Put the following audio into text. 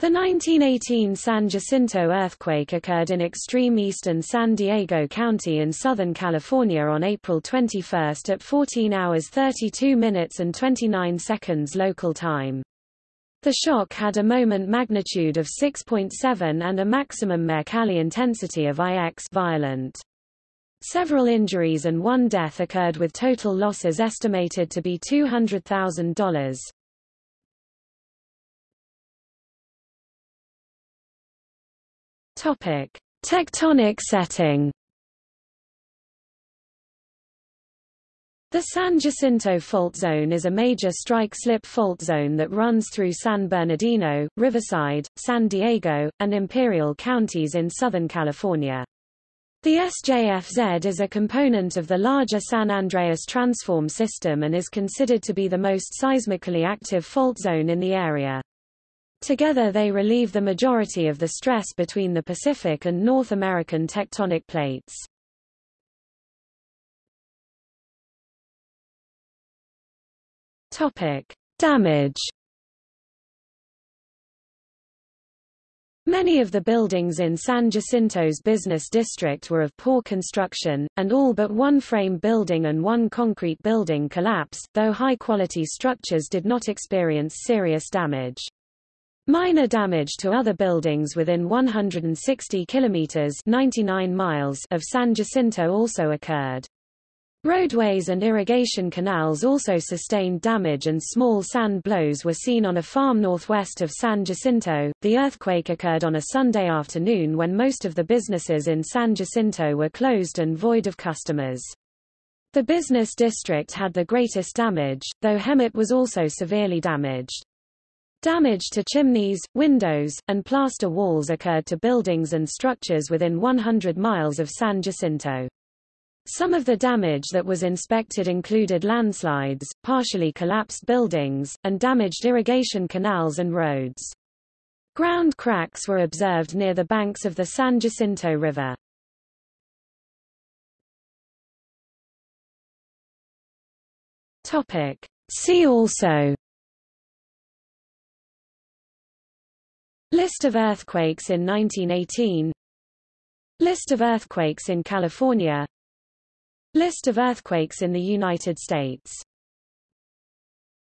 The 1918 San Jacinto earthquake occurred in extreme eastern San Diego County in Southern California on April 21 at 14 hours 32 minutes and 29 seconds local time. The shock had a moment magnitude of 6.7 and a maximum Mercalli intensity of IX violent. Several injuries and one death occurred with total losses estimated to be $200,000. Topic: Tectonic setting. The San Jacinto Fault Zone is a major strike-slip fault zone that runs through San Bernardino, Riverside, San Diego, and Imperial counties in Southern California. The SJFZ is a component of the larger San Andreas transform system and is considered to be the most seismically active fault zone in the area. Together they relieve the majority of the stress between the Pacific and North American tectonic plates. Topic: Damage. Many of the buildings in San Jacinto's business district were of poor construction, and all but one frame building and one concrete building collapsed, though high-quality structures did not experience serious damage. Minor damage to other buildings within 160 kilometers 99 miles of San Jacinto also occurred. Roadways and irrigation canals also sustained damage and small sand blows were seen on a farm northwest of San Jacinto. The earthquake occurred on a Sunday afternoon when most of the businesses in San Jacinto were closed and void of customers. The business district had the greatest damage, though Hemet was also severely damaged. Damage to chimneys, windows, and plaster walls occurred to buildings and structures within 100 miles of San Jacinto. Some of the damage that was inspected included landslides, partially collapsed buildings, and damaged irrigation canals and roads. Ground cracks were observed near the banks of the San Jacinto River. Topic. See also List of earthquakes in 1918 List of earthquakes in California. List of earthquakes in the United States